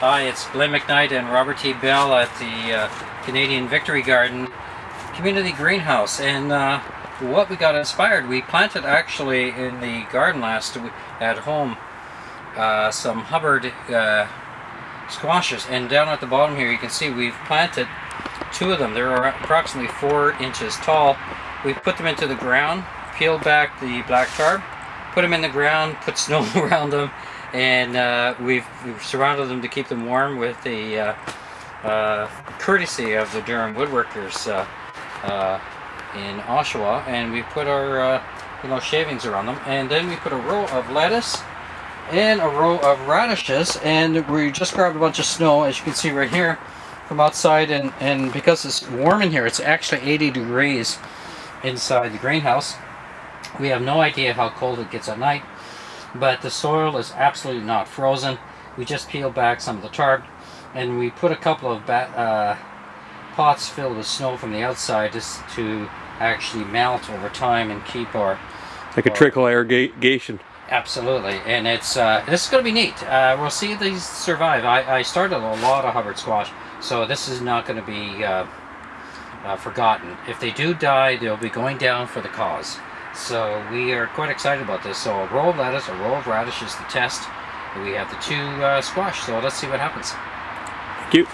Hi, it's Glenn McKnight and Robert T. Bell at the uh, Canadian Victory Garden Community Greenhouse. And uh, what we got inspired, we planted actually in the garden last week at home uh, some Hubbard uh, squashes. And down at the bottom here you can see we've planted two of them. They're approximately four inches tall. We've put them into the ground, peeled back the black tarp, put them in the ground, put snow around them, and uh, we've, we've, surrounded them to keep them warm with the uh, uh, courtesy of the Durham Woodworkers uh, uh, in Oshawa, and we put our uh, you know shavings around them, and then we put a row of lettuce and a row of radishes, and we just grabbed a bunch of snow, as you can see right here, from outside, and and because it's warm in here, it's actually 80 degrees inside the greenhouse. We have no idea how cold it gets at night but the soil is absolutely not frozen. We just peeled back some of the tarp and we put a couple of uh, pots filled with snow from the outside just to actually melt over time and keep our like a trickle irrigation absolutely and it's uh, this is going to be neat. Uh, we'll see if these survive. I, I, started a lot of Hubbard squash so this is not going to be uh, uh, forgotten. If they do die they'll be going down for the cause so we are quite excited about this. So a roll of lettuce, a roll of radish is the test. We have the two uh, squash, so let's see what happens. Thank you.